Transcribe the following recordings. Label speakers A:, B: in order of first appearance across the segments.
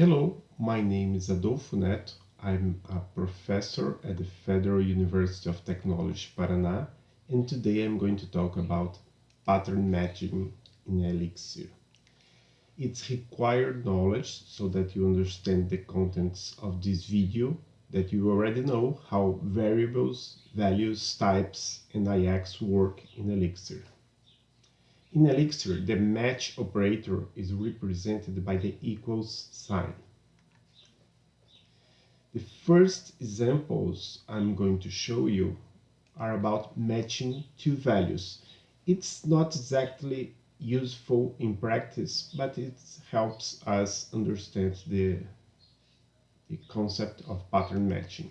A: Hello, my name is Adolfo Neto. I'm a professor at the Federal University of Technology, Paraná, and today I'm going to talk about pattern matching in Elixir. It's required knowledge so that you understand the contents of this video, that you already know how variables, values, types, and IEx work in Elixir. In Elixir, the match operator is represented by the equals sign. The first examples I'm going to show you are about matching two values. It's not exactly useful in practice, but it helps us understand the, the concept of pattern matching.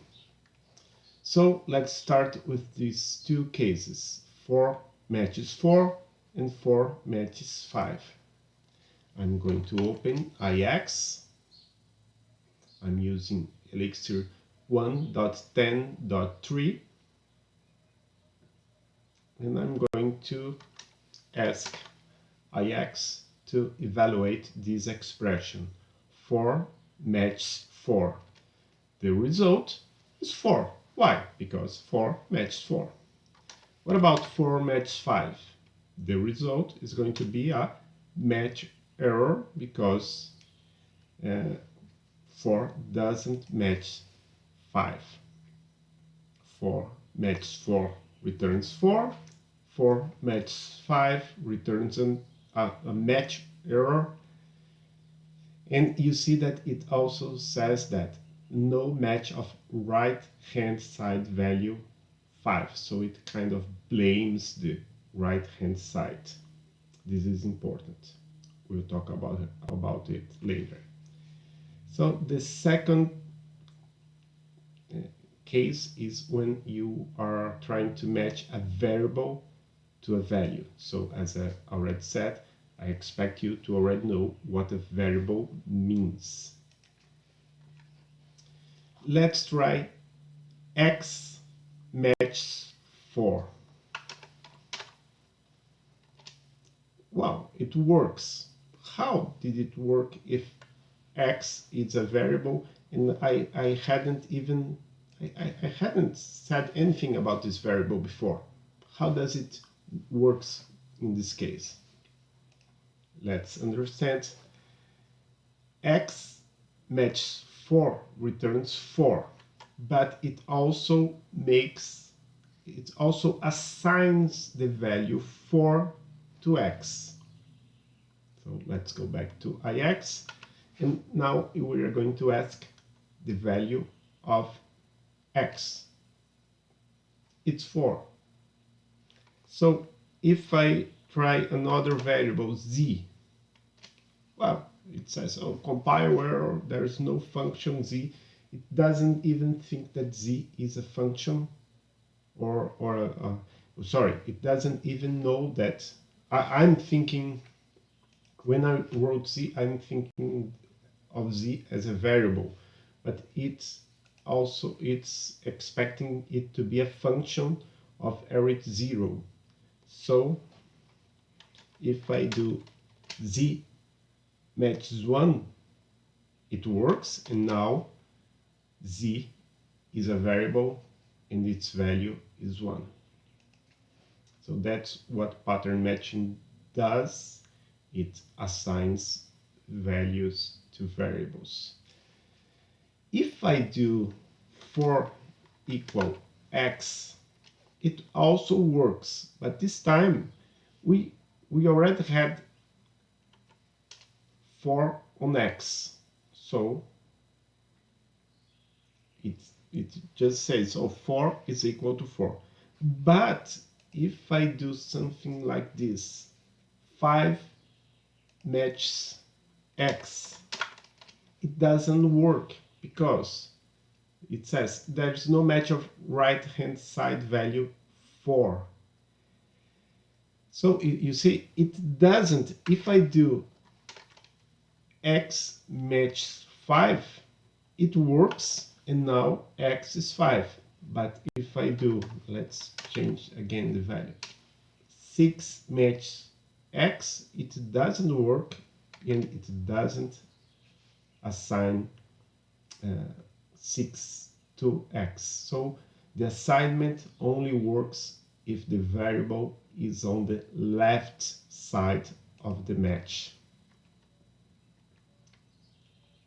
A: So let's start with these two cases, 4 matches 4 and 4 matches 5. I'm going to open IEx. I'm using Elixir 1.10.3 and I'm going to ask IEx to evaluate this expression 4 matches 4. The result is 4. Why? Because 4 matches 4. What about 4 matches 5? The result is going to be a match error because uh, 4 doesn't match 5. 4 matches 4 returns 4. 4 matches 5 returns an, a, a match error. And you see that it also says that no match of right hand side value 5. So it kind of blames the right hand side. This is important. We'll talk about about it later. So the second uh, case is when you are trying to match a variable to a value. So as I already said, I expect you to already know what a variable means. Let's try x matches 4. Wow, it works. How did it work if x is a variable and I, I hadn't even I, I hadn't said anything about this variable before. How does it works in this case? Let's understand. x matches 4 returns 4, but it also makes, it also assigns the value 4 to x. So let's go back to IEx and now we are going to ask the value of x. It's 4. So if I try another variable z, well, it says, oh, compile error, there is no function z. It doesn't even think that z is a function or, or a, a sorry, it doesn't even know that I, I'm thinking, when I wrote z, I'm thinking of z as a variable, but it's also it's expecting it to be a function of arity 0. So if I do z matches 1, it works, and now z is a variable and its value is 1. So that's what pattern matching does. It assigns values to variables. If I do 4 equal x, it also works, but this time we, we already had 4 on x, so it, it just says, so 4 is equal to 4. But if I do something like this, 5 matches x, it doesn't work because it says there's no match of right hand side value 4. So you see, it doesn't, if I do x matches 5, it works and now x is 5. But if I do, let's change again the value, 6 match x, it doesn't work and it doesn't assign uh, 6 to x. So the assignment only works if the variable is on the left side of the match.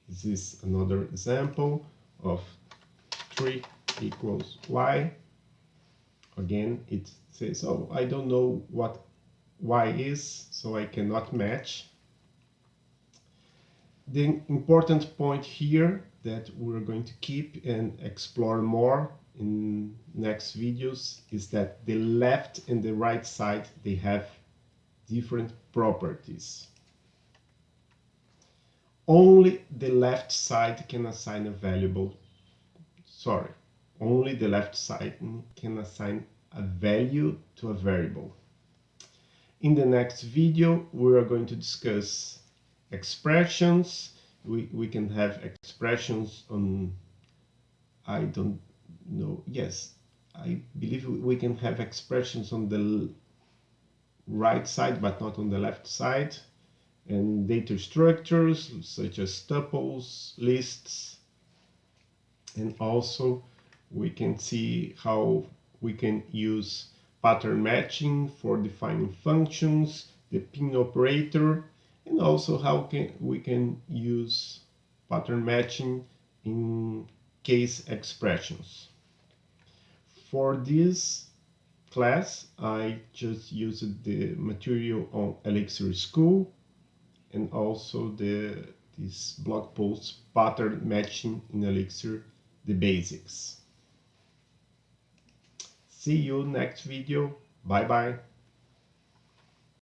A: This is another example of 3 equals y. Again, it says, oh, I don't know what y is, so I cannot match. The important point here that we're going to keep and explore more in next videos is that the left and the right side, they have different properties. Only the left side can assign a variable, sorry, only the left side can assign a value to a variable. In the next video, we are going to discuss expressions. We, we can have expressions on, I don't know, yes, I believe we can have expressions on the right side, but not on the left side. And data structures such as tuples, lists, and also we can see how we can use pattern matching for defining functions, the pin operator, and also how can we can use pattern matching in case expressions. For this class, I just used the material on Elixir School and also the this blog post pattern matching in Elixir, the basics. See you next video. Bye bye.